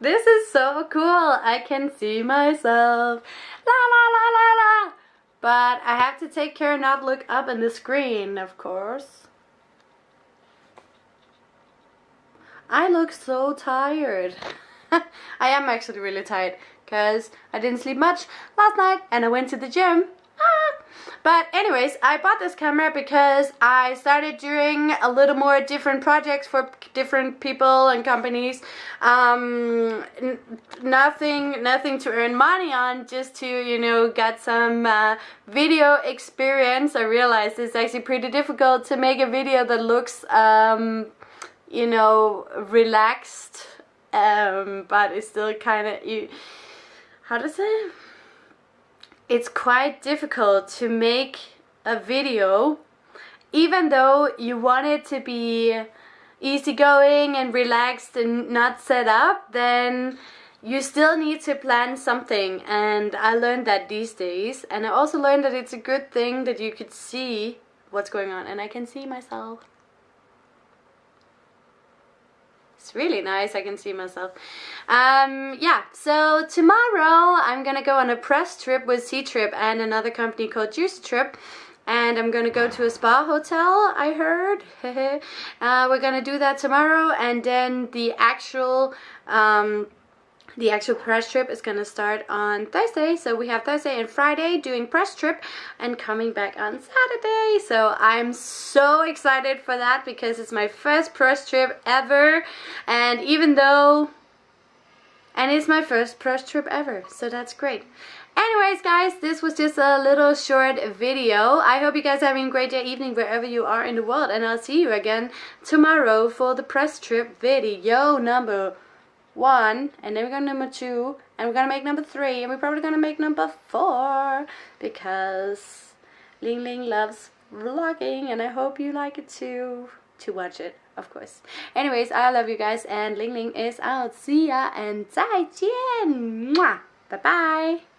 This is so cool. I can see myself. La la la la la. But I have to take care not to look up in the screen, of course. I look so tired. I am actually really tired because I didn't sleep much last night and I went to the gym but anyways, I bought this camera because I started doing a little more different projects for different people and companies. Um, nothing, nothing to earn money on, just to, you know, get some uh, video experience. I realized it's actually pretty difficult to make a video that looks, um, you know, relaxed, um, but it's still kind of, you, how to say it's quite difficult to make a video even though you want it to be easygoing and relaxed and not set up then you still need to plan something. And I learned that these days. And I also learned that it's a good thing that you could see what's going on. And I can see myself it's really nice. I can see myself. Um, yeah, so tomorrow I'm gonna go on a press trip with Ctrip and another company called Juice Trip and I'm gonna go to a spa hotel I heard uh, we're gonna do that tomorrow and then the actual um, the actual press trip is going to start on Thursday. So we have Thursday and Friday doing press trip and coming back on Saturday. So I'm so excited for that because it's my first press trip ever. And even though... And it's my first press trip ever. So that's great. Anyways guys, this was just a little short video. I hope you guys are having a great day, evening, wherever you are in the world. And I'll see you again tomorrow for the press trip video number one and then we're gonna number two and we're gonna make number three and we're probably gonna make number four because Ling Ling loves vlogging and I hope you like it too to watch it of course. Anyways I love you guys and Ling Ling is out. See ya and 再见 bye bye